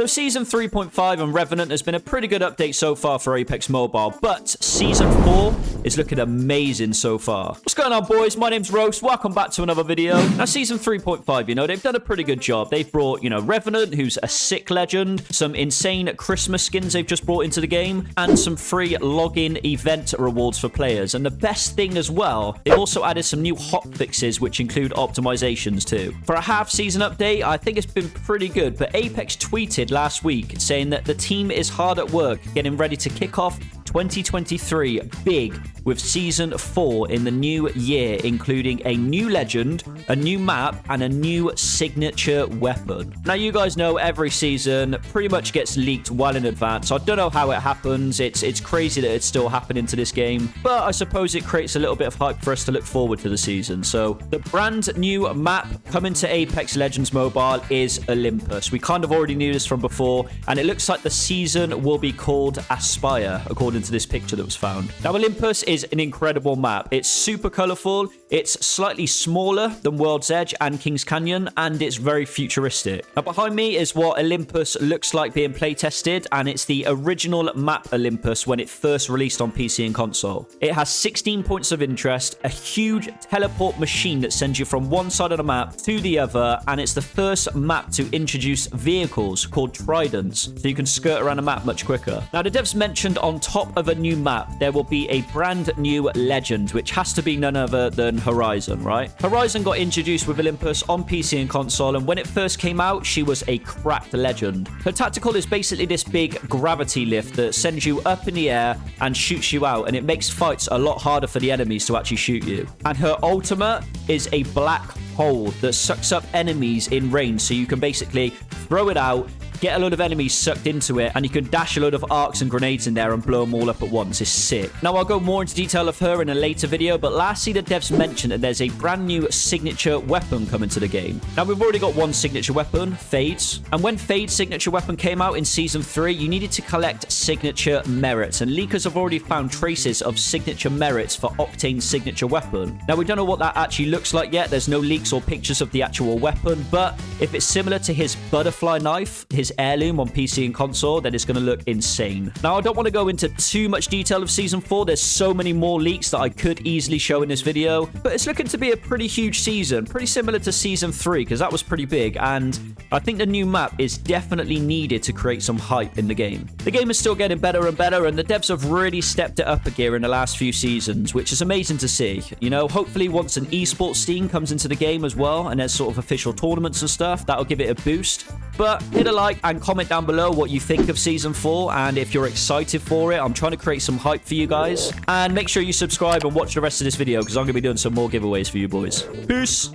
So Season 3.5 and Revenant has been a pretty good update so far for Apex Mobile, but Season 4 is looking amazing so far. What's going on, boys? My name's Roast. Welcome back to another video. Now, Season 3.5, you know, they've done a pretty good job. They've brought, you know, Revenant, who's a sick legend, some insane Christmas skins they've just brought into the game, and some free login event rewards for players. And the best thing as well, they've also added some new hot fixes, which include optimizations too. For a half-season update, I think it's been pretty good, but Apex tweeted last week saying that the team is hard at work getting ready to kick off 2023 big with season 4 in the new year, including a new legend, a new map, and a new signature weapon. Now, you guys know every season pretty much gets leaked well in advance. I don't know how it happens. It's it's crazy that it's still happening to this game, but I suppose it creates a little bit of hype for us to look forward to the season. So, the brand new map coming to Apex Legends Mobile is Olympus. We kind of already knew this from before, and it looks like the season will be called Aspire, according to this picture that was found. Now, Olympus is an incredible map. It's super colorful. It's slightly smaller than World's Edge and Kings Canyon, and it's very futuristic. Now, behind me is what Olympus looks like being playtested, and it's the original map Olympus when it first released on PC and console. It has 16 points of interest, a huge teleport machine that sends you from one side of the map to the other, and it's the first map to introduce vehicles called Tridents, so you can skirt around the map much quicker. Now, the devs mentioned on top of a new map, there will be a brand new legend, which has to be none other than Horizon, right? Horizon got introduced with Olympus on PC and console, and when it first came out, she was a cracked legend. Her tactical is basically this big gravity lift that sends you up in the air and shoots you out, and it makes fights a lot harder for the enemies to actually shoot you. And her ultimate is a black hole that sucks up enemies in range, so you can basically throw it out, get a load of enemies sucked into it, and you can dash a load of arcs and grenades in there and blow them all up at once. It's sick. Now, I'll go more into detail of her in a later video, but lastly, the devs mentioned that there's a brand new signature weapon coming to the game. Now, we've already got one signature weapon, Fades, and when Fade's signature weapon came out in Season 3, you needed to collect signature merits, and leakers have already found traces of signature merits for Octane's signature weapon. Now, we don't know what that actually looks like yet. There's no leaks or pictures of the actual weapon, but if it's similar to his butterfly knife, his heirloom on PC and console, then it's going to look insane. Now, I don't want to go into too much detail of Season 4. There's so many more leaks that I could easily show in this video, but it's looking to be a pretty huge season, pretty similar to Season 3, because that was pretty big, and I think the new map is definitely needed to create some hype in the game. The game is still getting better and better, and the devs have really stepped it up a gear in the last few seasons, which is amazing to see. You know, hopefully once an esports team comes into the game as well, and there's sort of official tournaments and stuff, that'll give it a boost. But hit a like and comment down below what you think of Season 4 and if you're excited for it. I'm trying to create some hype for you guys. And make sure you subscribe and watch the rest of this video because I'm going to be doing some more giveaways for you boys. Peace!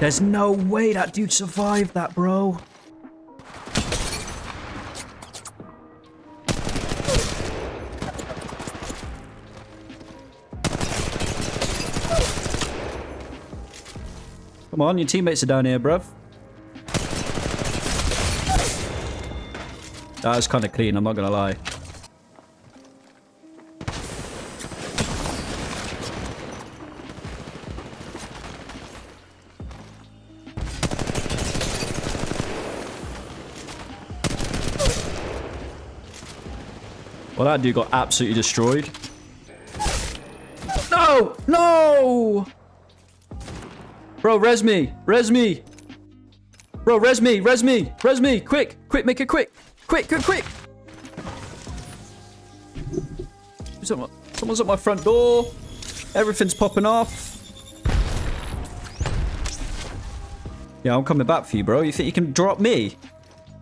There's no way that dude survived that, bro. Come on, your teammates are down here, bruv. That was kind of clean, I'm not going to lie. Well, that dude got absolutely destroyed. No! No! Bro, res me. Res me. Bro, res me. Res me. Res me. Quick. Quick. Make it quick. Quick. Quick. Quick. Someone, someone's at my front door. Everything's popping off. Yeah, I'm coming back for you, bro. You think you can drop me?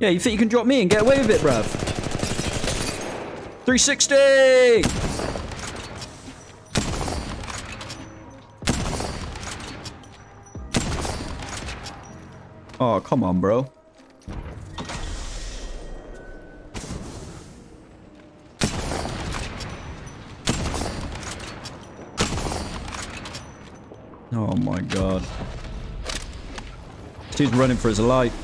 Yeah, you think you can drop me and get away with it, bruv? 360! Oh, come on, bro. Oh my god. He's running for his life.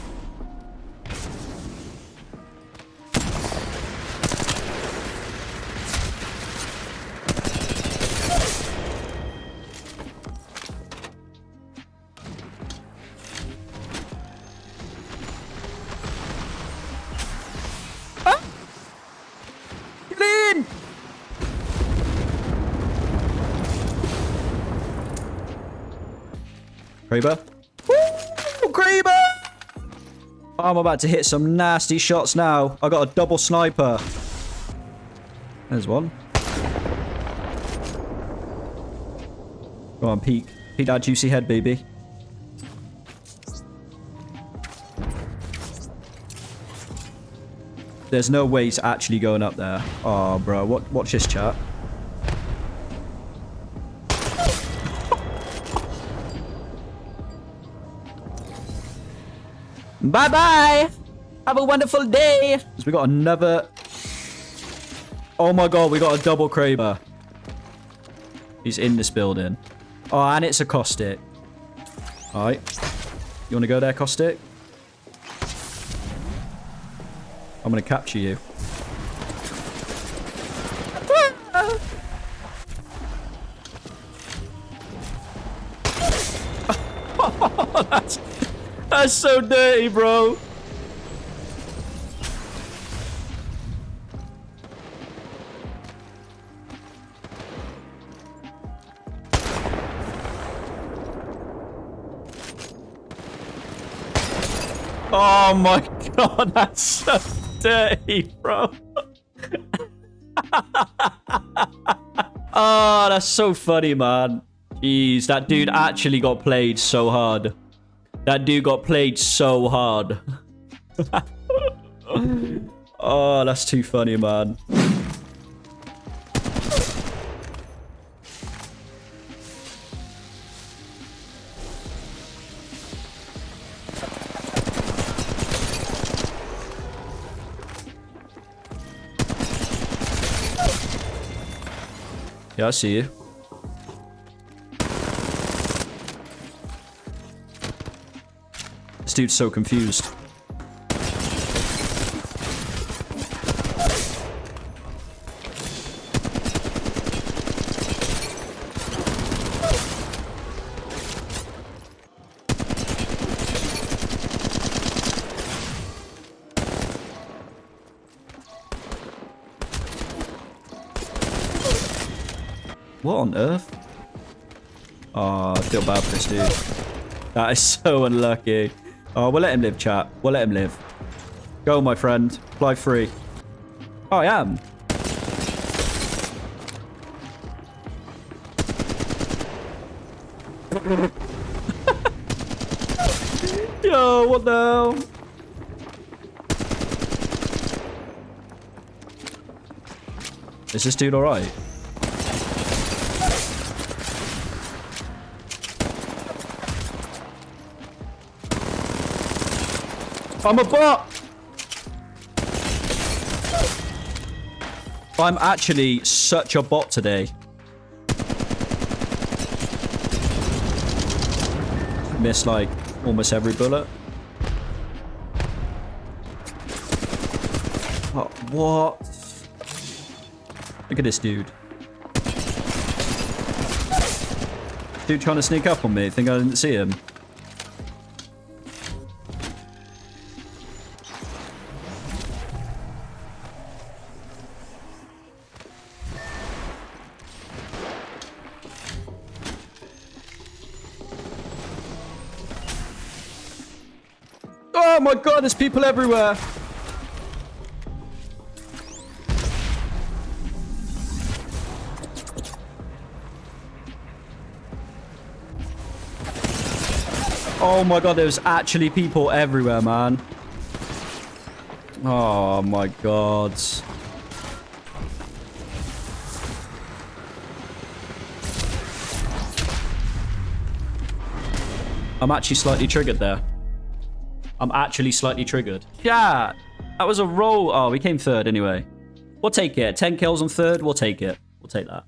Kraber. Woo! Kraber! I'm about to hit some nasty shots now. I got a double sniper. There's one. Go on, peek. Peek that juicy head, baby. There's no way he's actually going up there. Oh, bro. What, watch this chat. Bye-bye. Have a wonderful day. So we got another... Oh my god, we got a double Kraber. He's in this building. Oh, and it's a Caustic. Alright. You want to go there, Caustic? I'm going to capture you. That's so dirty, bro. Oh my god, that's so dirty, bro. oh, that's so funny, man. Jeez, that dude actually got played so hard. That dude got played so hard. oh, that's too funny, man. Yeah, I see you. This dude's so confused. What on earth? Oh, I feel bad for this dude. That is so unlucky. Oh, we'll let him live, chat. We'll let him live. Go, my friend. Fly free. Oh, I am. Yo, what the hell? Is this dude alright? I'm a bot! I'm actually such a bot today. Missed like almost every bullet. Oh, what? Look at this dude. Dude trying to sneak up on me. Think I didn't see him. Oh my god, there's people everywhere. Oh my god, there's actually people everywhere, man. Oh my god. I'm actually slightly triggered there. I'm actually slightly triggered. Yeah, that was a roll. Oh, we came third anyway. We'll take it. 10 kills on third. We'll take it. We'll take that.